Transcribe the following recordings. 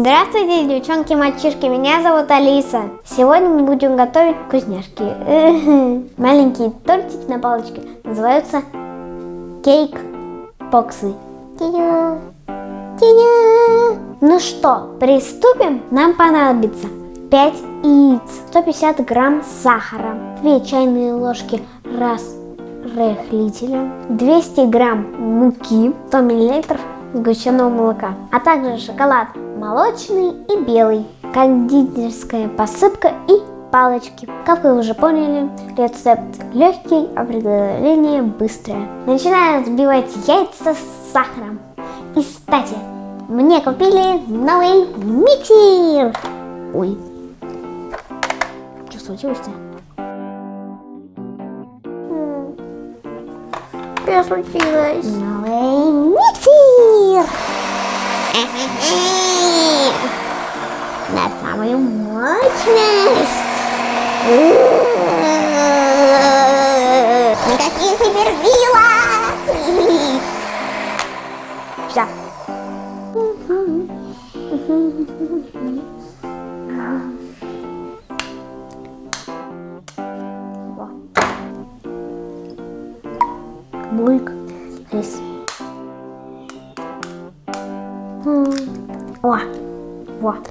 Здравствуйте, девчонки, мальчишки, меня зовут Алиса. Сегодня мы будем готовить вкусняшки. Маленькие тортики на палочке называются кейк-поксы. Ну что, приступим? Нам понадобится 5 яиц, 150 грамм сахара, 2 чайные ложки разрыхлителя, 200 грамм муки, 100 миллилитров сгущенного молока, а также шоколад молочный и белый, кондитерская посыпка и палочки. Как вы уже поняли, рецепт легкий, а приготовление быстрое. Начинаем взбивать яйца с сахаром. И, кстати, мне купили новый миксер. Ой, что случилось-то? Что случилось? Новый миксер! На самую мощность! Никаких суперсилок! Все. Бульк. Рис. О, вот.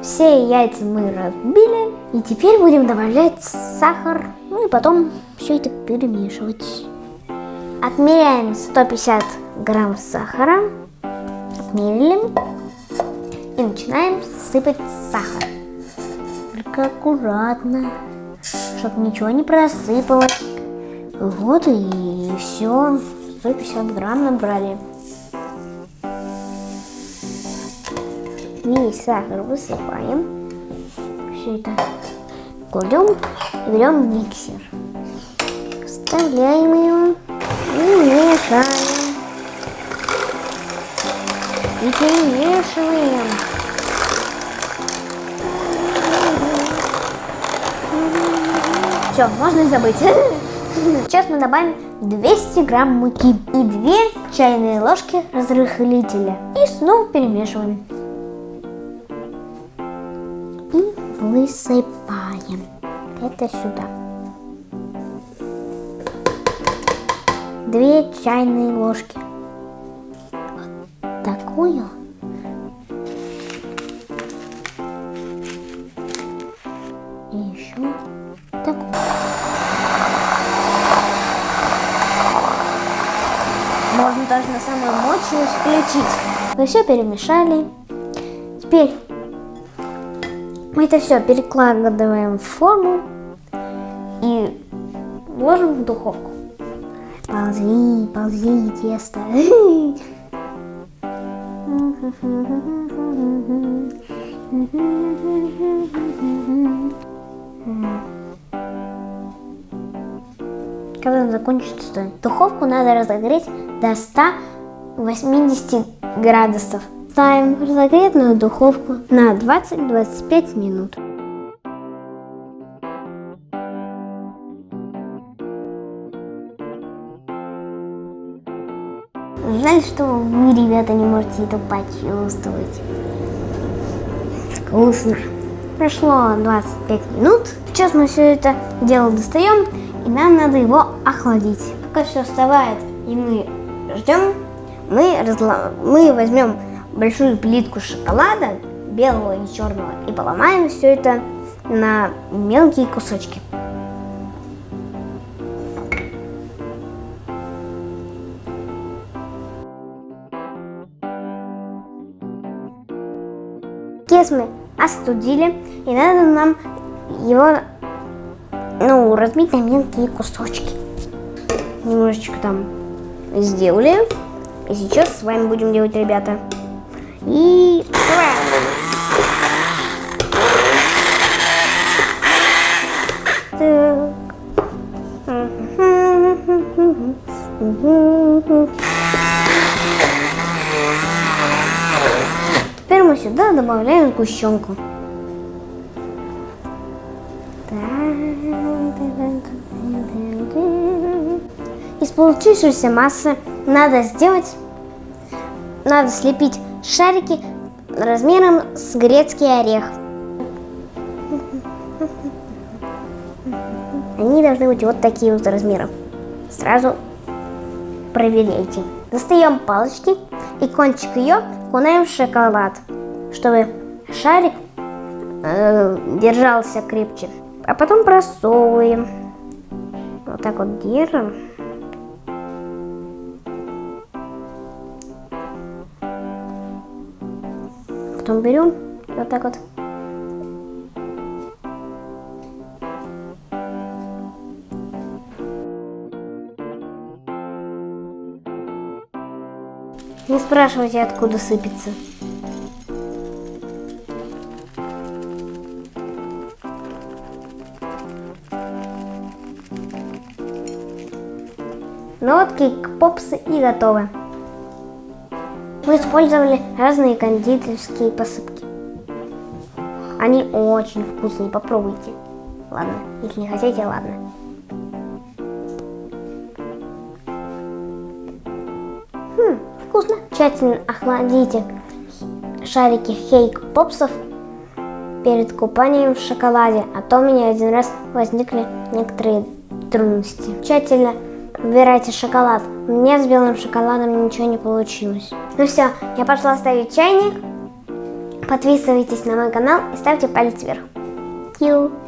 Все яйца мы разбили. И теперь будем добавлять сахар. Ну и потом все это перемешивать. Отмеряем 150 грамм сахара. Отмерили. И начинаем сыпать сахар. Только аккуратно, чтобы ничего не просыпалось. Вот и все. 150 грамм набрали. Весь сахар высыпаем. Все это кладем и берем миксер. Вставляем его и мешаем. И перемешиваем. Все, можно забыть. Сейчас мы добавим 200 грамм муки и 2 чайные ложки разрыхлителя. И снова перемешиваем. И высыпаем это сюда. 2 чайные ложки. Вот такую. Можно даже на самую мощную включить. Мы все перемешали. Теперь мы это все перекладываем в форму и ложим в духовку. Ползи, ползи, тесто. Когда он закончится, духовку надо разогреть до 180 градусов. Ставим разогретую духовку на 20-25 минут. Жаль, что вы, ребята, не можете это почувствовать. Вкусно. Прошло 25 минут. Сейчас мы все это дело достаем, и нам надо его охладить. Пока все остывает, и мы ждем, мы, разло... мы возьмем большую плитку шоколада, белого и черного, и поломаем все это на мелкие кусочки. Кес мы остудили, и надо нам его ну, разбить на мелкие кусочки. Немножечко там сделали. И сейчас с вами будем делать, ребята. И... Теперь мы сюда добавляем сгущенку. Из получившейся массы надо сделать, надо слепить шарики размером с грецкий орех. Они должны быть вот такие вот размером. Сразу проверяйте. Достаем палочки и кончик ее окунаем в шоколад, чтобы шарик э, держался крепче. А потом просовываем. Вот так вот держим. Потом берем вот так вот Не спрашивайте, откуда сыпется. Вот кейк-попсы и готовы. Мы использовали разные кондитерские посыпки. Они очень вкусные, попробуйте. Ладно, если не хотите, ладно. Хм, вкусно. Тщательно охладите шарики хейк-попсов перед купанием в шоколаде, а то у меня один раз возникли некоторые трудности. Тщательно выбирайте шоколад. Меня с белым шоколадом ничего не получилось. Ну все, я пошла ставить чайник. Подписывайтесь на мой канал и ставьте палец вверх. Thank.